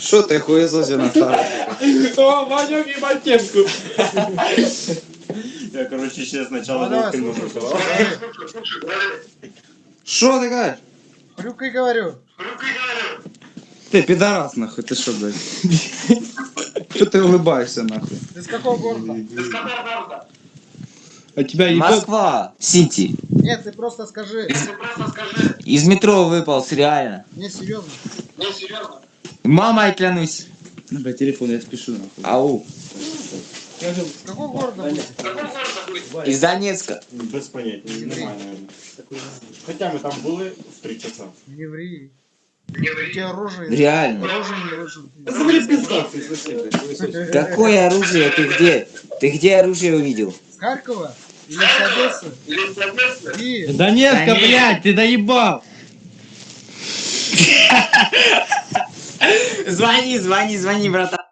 Що ти хуєзозі на шару? О, Ванек и Матенку. Я, короче, ще спочатку Ну, давай, выкину. слушай, говори. Що ти кажеш? Хрюкай, говорю. Ти підарас нахуй, ти що, блядь? Що ти улыбаєшся нахуй? Ты с какого города? А тебя ебет? Москва, Сити. Нет, ты просто скажи. Из метро выпал, реально. Не, серьезно. Мамой клянусь. Ну, блядь, телефон, я спішу нахуй. Ау. С какого города будете? Из Донецка. Без поняття, немає, наверное. Хоча ми там були в 3 часа. Не ври. У тебя оружие. Реально. Оружие не вышло. Забери пизда, ты слышишь? Какое оружие? Ты где? Ты где оружие увидел? С Харькова? Или с Одессы? И Донецка, Да нет. блядь, ты доебал. Звони, звони, звони, братан.